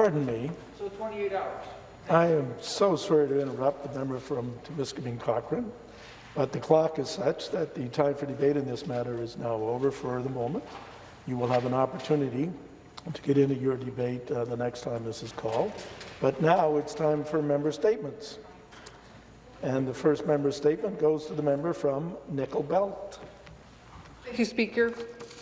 Pardon me. So 28 hours. I am so sorry to interrupt the member from Timiskaming Cochrane, but the clock is such that the time for debate in this matter is now over for the moment. You will have an opportunity to get into your debate uh, the next time this is called. But now it's time for member statements. And the first member statement goes to the member from Nickel Belt. Thank you, Speaker.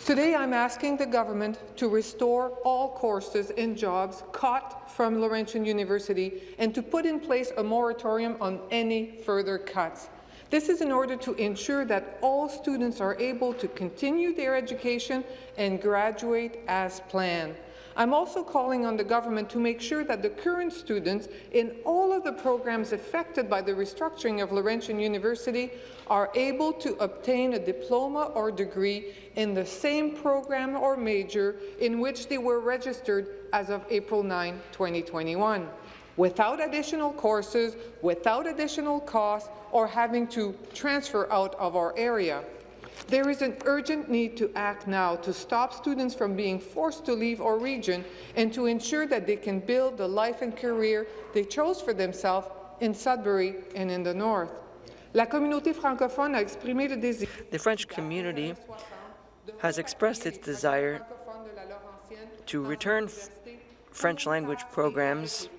Today I'm asking the government to restore all courses and jobs cut from Laurentian University and to put in place a moratorium on any further cuts. This is in order to ensure that all students are able to continue their education and graduate as planned. I'm also calling on the government to make sure that the current students in all of the programs affected by the restructuring of Laurentian University are able to obtain a diploma or degree in the same program or major in which they were registered as of April 9, 2021 without additional courses, without additional costs, or having to transfer out of our area. There is an urgent need to act now to stop students from being forced to leave our region and to ensure that they can build the life and career they chose for themselves in Sudbury and in the north. La communauté francophone a exprimé le désir. The French community has expressed its desire to return French language programs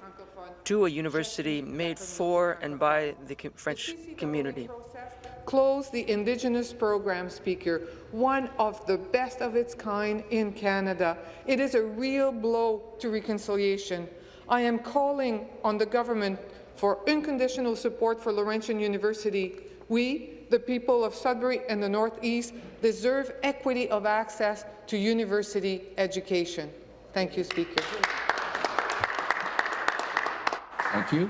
to a university made for and by the French community close the Indigenous program, Speaker, one of the best of its kind in Canada. It is a real blow to reconciliation. I am calling on the government for unconditional support for Laurentian University. We, the people of Sudbury and the Northeast, deserve equity of access to university education. Thank you, Speaker. Thank you.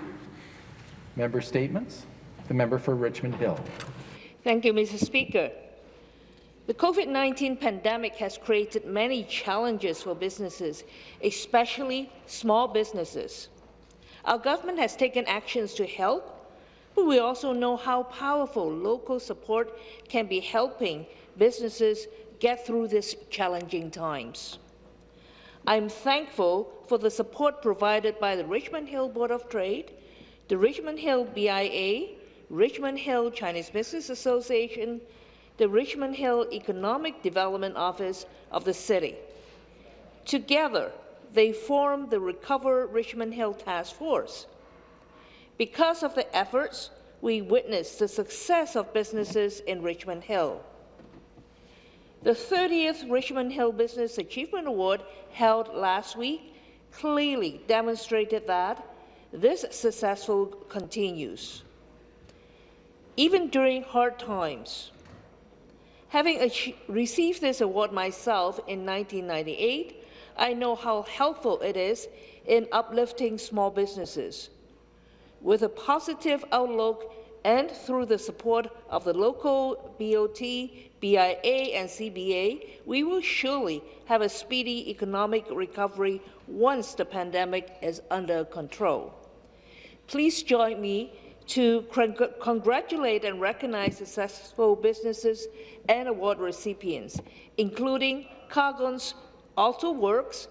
Member statements. The member for Richmond Hill. Thank you, Mr. Speaker. The COVID-19 pandemic has created many challenges for businesses, especially small businesses. Our government has taken actions to help, but we also know how powerful local support can be helping businesses get through these challenging times. I'm thankful for the support provided by the Richmond Hill Board of Trade, the Richmond Hill BIA, Richmond Hill Chinese Business Association, the Richmond Hill Economic Development Office of the city. Together, they form the Recover Richmond Hill Task Force. Because of the efforts, we witnessed the success of businesses in Richmond Hill. The 30th Richmond Hill Business Achievement Award held last week clearly demonstrated that this successful continues even during hard times. Having received this award myself in 1998, I know how helpful it is in uplifting small businesses. With a positive outlook and through the support of the local BOT, BIA and CBA, we will surely have a speedy economic recovery once the pandemic is under control. Please join me to congratulate and recognize successful businesses and award recipients, including Cargon's Alto Works,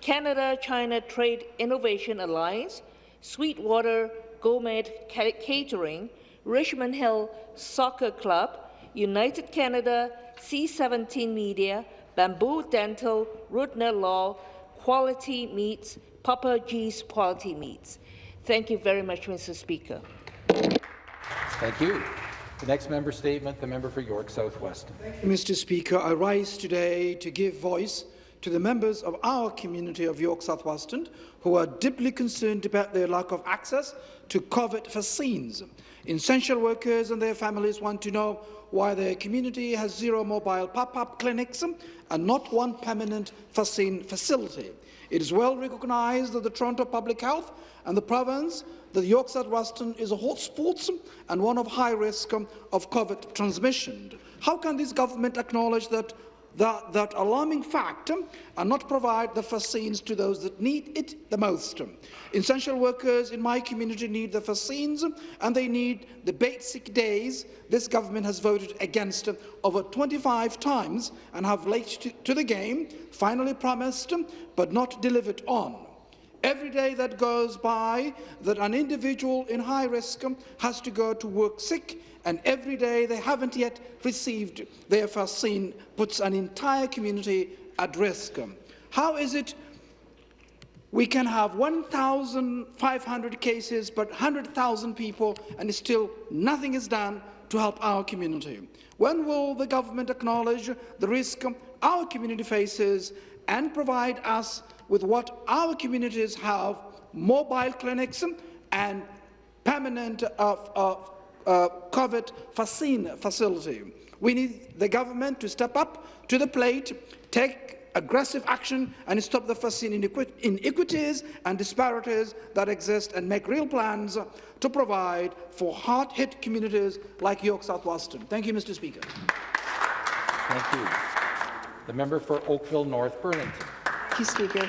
Canada-China Trade Innovation Alliance, Sweetwater Gourmet Catering, Richmond Hill Soccer Club, United Canada, C17 Media, Bamboo Dental, Rudner Law, Quality Meats, Papa G's Quality Meats. Thank you very much, Mr. Speaker. Thank you. The next member statement, the member for York Southwest. Mr. Speaker, I rise today to give voice to the members of our community of York South-Weston who are deeply concerned about their lack of access to COVID vaccines. Essential workers and their families want to know why their community has zero mobile pop-up clinics and not one permanent facility. It is well recognised that the Toronto Public Health and the province that York South-Weston is a hotspot and one of high risk of COVID transmission. How can this government acknowledge that that, that alarming fact um, and not provide the vaccines to those that need it the most. Um. Essential workers in my community need the vaccines um, and they need the basic days this government has voted against over 25 times and have late to, to the game, finally promised but not delivered on. Every day that goes by that an individual in high risk has to go to work sick and every day they haven't yet received their vaccine puts an entire community at risk. How is it we can have 1,500 cases but 100,000 people and still nothing is done to help our community? When will the government acknowledge the risk our community faces and provide us with what our communities have, mobile clinics and permanent uh, uh, uh, COVID vaccine facility? We need the government to step up to the plate, take aggressive action and stop the vaccine inequities and disparities that exist and make real plans to provide for hard-hit communities like York South Weston. Thank you, Mr. Speaker. Thank you. The member for Oakville North Burlington. Thank you, Speaker.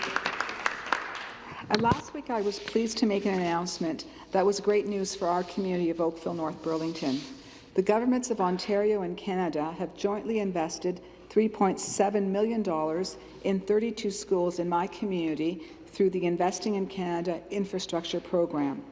Uh, last week, I was pleased to make an announcement that was great news for our community of Oakville North Burlington. The governments of Ontario and Canada have jointly invested $3.7 million in 32 schools in my community through the Investing in Canada infrastructure program.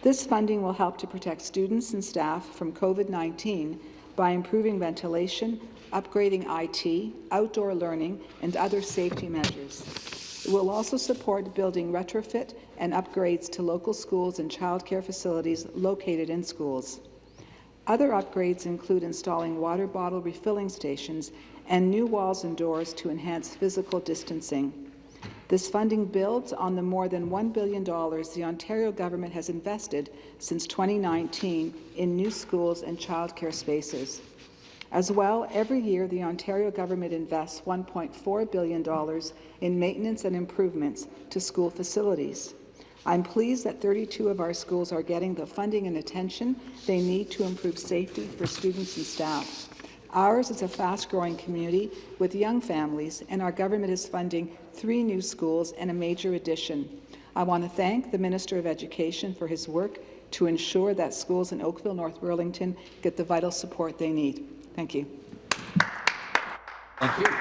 This funding will help to protect students and staff from COVID-19 by improving ventilation, upgrading IT, outdoor learning, and other safety measures. It will also support building retrofit and upgrades to local schools and childcare facilities located in schools. Other upgrades include installing water bottle refilling stations and new walls and doors to enhance physical distancing. This funding builds on the more than $1 billion the Ontario government has invested since 2019 in new schools and childcare spaces. As well, every year the Ontario government invests $1.4 billion in maintenance and improvements to school facilities. I'm pleased that 32 of our schools are getting the funding and attention they need to improve safety for students and staff. Ours is a fast-growing community with young families, and our government is funding three new schools and a major addition. I want to thank the Minister of Education for his work to ensure that schools in Oakville, North Burlington get the vital support they need. Thank you. Thank you.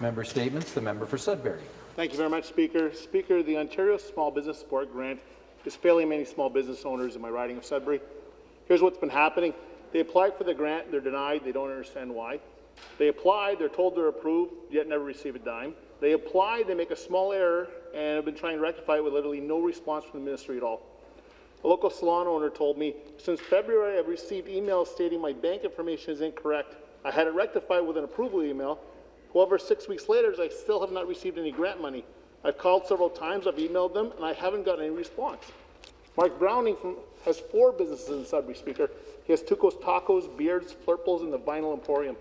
Member statements. The member for Sudbury. Thank you very much, Speaker. Speaker, the Ontario Small Business Support Grant is failing many small business owners in my riding of Sudbury. Here's what's been happening. They apply for the grant, they're denied, they don't understand why. They apply, they're told they're approved, yet never receive a dime. They apply, they make a small error, and have been trying to rectify it with literally no response from the ministry at all. A local salon owner told me, since February I've received emails stating my bank information is incorrect. I had it rectified with an approval email. However, six weeks later, I still have not received any grant money. I've called several times, I've emailed them, and I haven't got any response. Mark Browning from, has four businesses in Sudbury, Speaker. He has Tuco's Tacos, Beards, Flirples, and the Vinyl Emporium.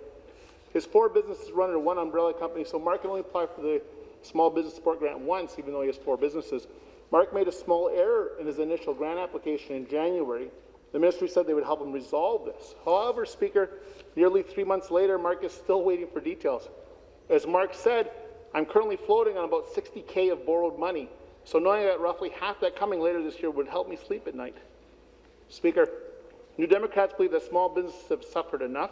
His four businesses run under one umbrella company, so Mark can only apply for the Small Business Support Grant once, even though he has four businesses. Mark made a small error in his initial grant application in January. The ministry said they would help him resolve this. However, Speaker, nearly three months later, Mark is still waiting for details. As Mark said, I'm currently floating on about 60K of borrowed money, so knowing that roughly half that coming later this year would help me sleep at night. Speaker, New Democrats believe that small businesses have suffered enough.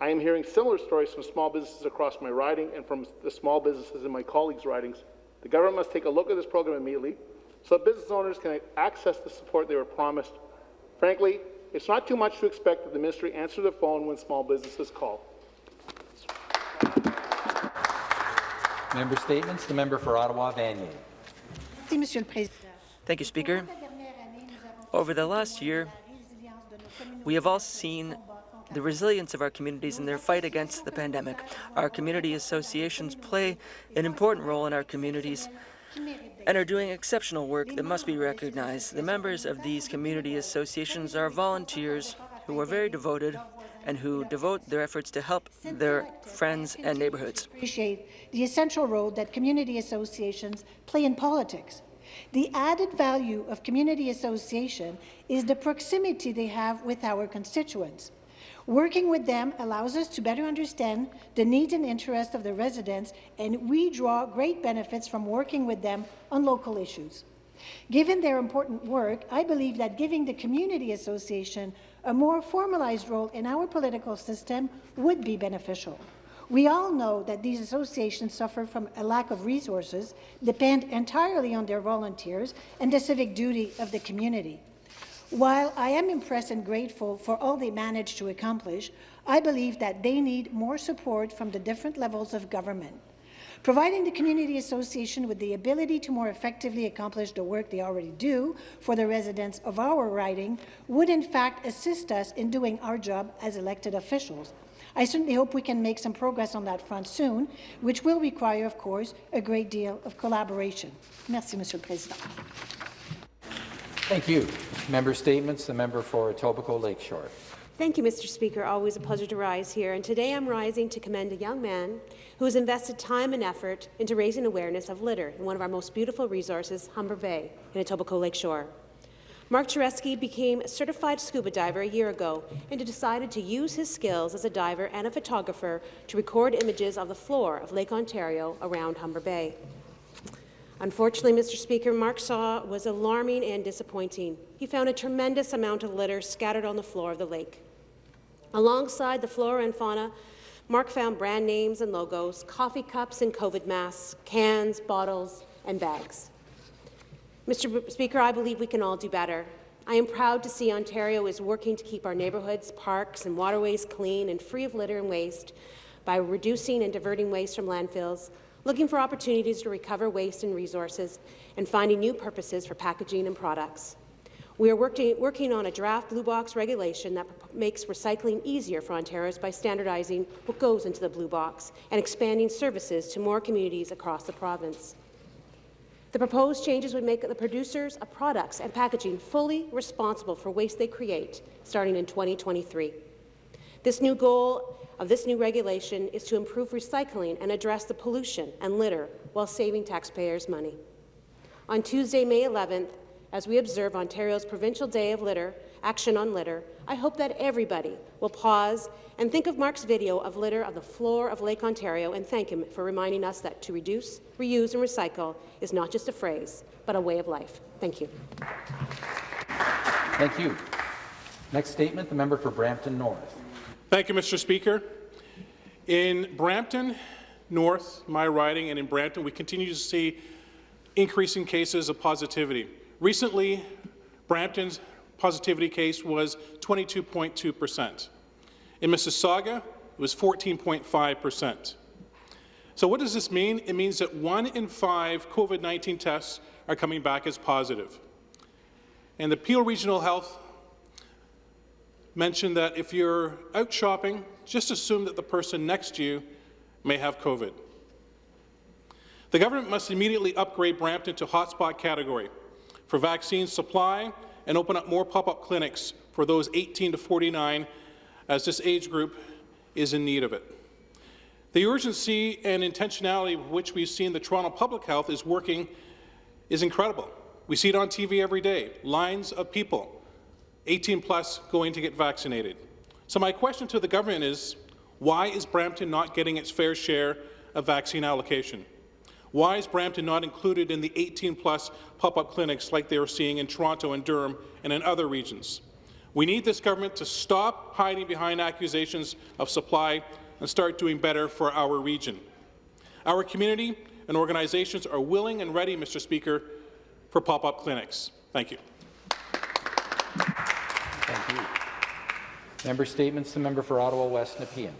I am hearing similar stories from small businesses across my riding and from the small businesses in my colleagues' ridings. The government must take a look at this program immediately so that business owners can access the support they were promised. Frankly, it's not too much to expect that the ministry answer the phone when small businesses call. Member statements. The member for Ottawa Vanier. Thank you, Speaker. Over the last year, we have all seen the resilience of our communities in their fight against the pandemic. Our community associations play an important role in our communities and are doing exceptional work that must be recognized. The members of these community associations are volunteers who are very devoted and who devote their efforts to help their friends and neighborhoods. Appreciate the essential role that community associations play in politics. The added value of community association is the proximity they have with our constituents. Working with them allows us to better understand the needs and interests of the residents, and we draw great benefits from working with them on local issues. Given their important work, I believe that giving the Community Association a more formalized role in our political system would be beneficial. We all know that these associations suffer from a lack of resources, depend entirely on their volunteers and the civic duty of the community. While I am impressed and grateful for all they managed to accomplish, I believe that they need more support from the different levels of government. Providing the Community Association with the ability to more effectively accomplish the work they already do for the residents of our riding would in fact assist us in doing our job as elected officials. I certainly hope we can make some progress on that front soon, which will require, of course, a great deal of collaboration. Merci, Monsieur le Président. Thank you. Member statements. The member for Etobicoke Lakeshore. Thank you, Mr. Speaker. Always a pleasure to rise here. And today I'm rising to commend a young man who has invested time and effort into raising awareness of litter in one of our most beautiful resources, Humber Bay, in Etobicoke Lakeshore. Mark Tureski became a certified scuba diver a year ago and decided to use his skills as a diver and a photographer to record images of the floor of Lake Ontario around Humber Bay. Unfortunately, Mr. Speaker, Mark saw was alarming and disappointing. He found a tremendous amount of litter scattered on the floor of the lake. Alongside the flora and fauna, Mark found brand names and logos, coffee cups and COVID masks, cans, bottles, and bags. Mr. Speaker, I believe we can all do better. I am proud to see Ontario is working to keep our neighbourhoods, parks and waterways clean and free of litter and waste by reducing and diverting waste from landfills, looking for opportunities to recover waste and resources, and finding new purposes for packaging and products. We are working, working on a draft Blue Box regulation that makes recycling easier for Ontarians by standardizing what goes into the Blue Box and expanding services to more communities across the province. The proposed changes would make the producers of products and packaging fully responsible for waste they create, starting in 2023. This new goal of this new regulation is to improve recycling and address the pollution and litter while saving taxpayers money. On Tuesday, May 11th, as we observe Ontario's Provincial Day of Litter, Action on Litter, I hope that everybody will pause and think of Mark's video of litter on the floor of Lake Ontario and thank him for reminding us that to reduce, reuse and recycle is not just a phrase, but a way of life. Thank you. Thank you. Next statement, the member for Brampton North. Thank you, Mr. Speaker. In Brampton North, my riding, and in Brampton, we continue to see increasing cases of positivity. Recently, Brampton's positivity case was 22.2 percent. In Mississauga, it was 14.5 percent. So what does this mean? It means that one in five COVID-19 tests are coming back as positive. And the Peel Regional Health mentioned that if you're out shopping, just assume that the person next to you may have COVID. The government must immediately upgrade Brampton to hotspot category for vaccine supply and open up more pop-up clinics for those 18 to 49 as this age group is in need of it. The urgency and intentionality with which we've seen the Toronto Public Health is working is incredible. We see it on TV every day, lines of people, 18 plus, going to get vaccinated. So my question to the government is, why is Brampton not getting its fair share of vaccine allocation? Why is Brampton not included in the 18-plus pop-up clinics like they are seeing in Toronto and Durham and in other regions? We need this government to stop hiding behind accusations of supply and start doing better for our region. Our community and organizations are willing and ready, Mr. Speaker, for pop-up clinics. Thank you. Thank you. Member statements. The member for Ottawa West Nepean.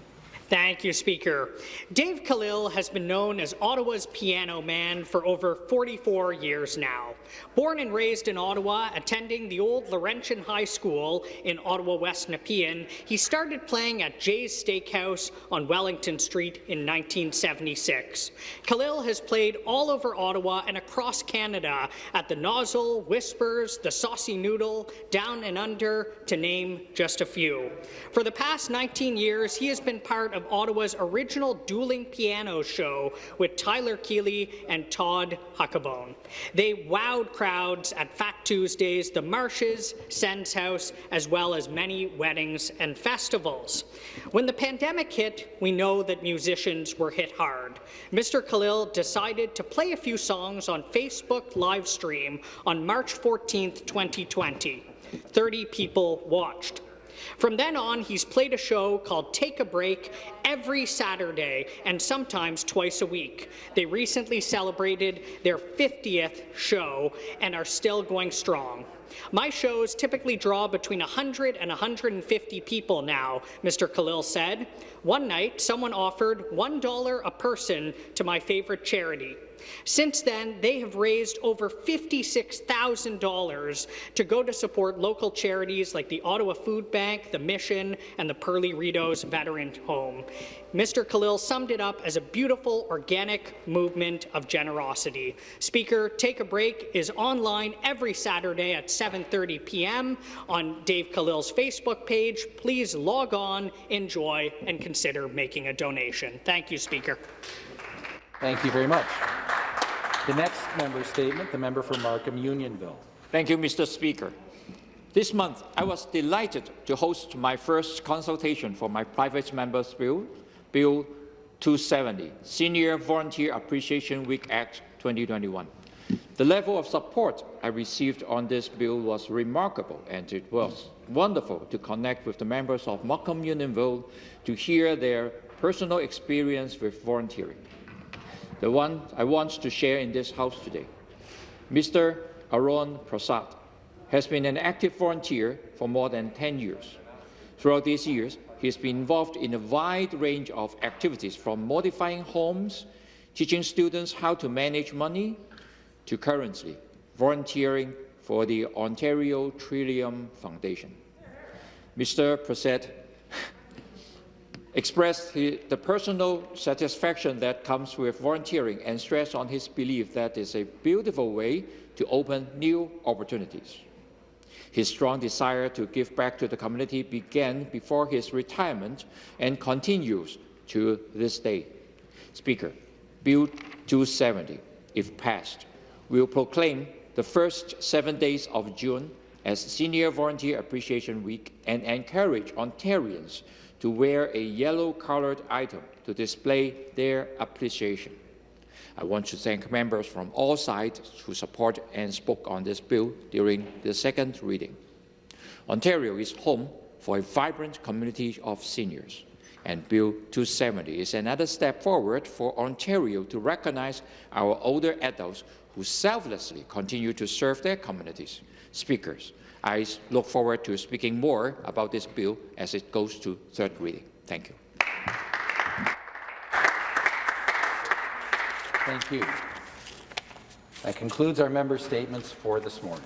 Thank you, Speaker. Dave Khalil has been known as Ottawa's piano man for over 44 years now. Born and raised in Ottawa, attending the old Laurentian High School in Ottawa West Nepean, he started playing at Jay's Steakhouse on Wellington Street in 1976. Khalil has played all over Ottawa and across Canada at the Nozzle, Whispers, the Saucy Noodle, Down and Under, to name just a few. For the past 19 years, he has been part of of Ottawa's original dueling piano show with Tyler Keeley and Todd Huckabone. They wowed crowds at Fat Tuesdays, the Marshes, Sen's House, as well as many weddings and festivals. When the pandemic hit, we know that musicians were hit hard. Mr. Khalil decided to play a few songs on Facebook live stream on March 14, 2020. 30 people watched. From then on, he's played a show called Take a Break every Saturday and sometimes twice a week. They recently celebrated their 50th show and are still going strong. My shows typically draw between 100 and 150 people now, Mr. Khalil said. One night, someone offered $1 a person to my favorite charity. Since then, they have raised over $56,000 to go to support local charities like the Ottawa Food Bank, the Mission, and the Perley Rideau Veteran Home. Mr. Khalil summed it up as a beautiful, organic movement of generosity. Speaker, Take a Break is online every Saturday at 7.30 p.m. on Dave Khalil's Facebook page. Please log on, enjoy, and consider making a donation. Thank you, Speaker. Thank you very much. The next member statement, the member for Markham Unionville. Thank you, Mr. Speaker. This month, I was delighted to host my first consultation for my private member's bill, Bill 270, Senior Volunteer Appreciation Week Act 2021. The level of support I received on this bill was remarkable, and it was wonderful to connect with the members of Markham Unionville to hear their personal experience with volunteering the one I want to share in this House today. Mr. Arun Prasad has been an active volunteer for more than 10 years. Throughout these years, he has been involved in a wide range of activities from modifying homes, teaching students how to manage money, to currently volunteering for the Ontario Trillium Foundation. Mr. Prasad expressed the personal satisfaction that comes with volunteering and stressed on his belief that it's a beautiful way to open new opportunities. His strong desire to give back to the community began before his retirement and continues to this day. Speaker, Bill 270, if passed, will proclaim the first seven days of June as Senior Volunteer Appreciation Week and encourage Ontarians to wear a yellow-colored item to display their appreciation. I want to thank members from all sides who support and spoke on this bill during the second reading. Ontario is home for a vibrant community of seniors, and Bill 270 is another step forward for Ontario to recognize our older adults who selflessly continue to serve their communities. Speakers, I look forward to speaking more about this bill as it goes to third reading. Thank you. Thank you. That concludes our member statements for this morning.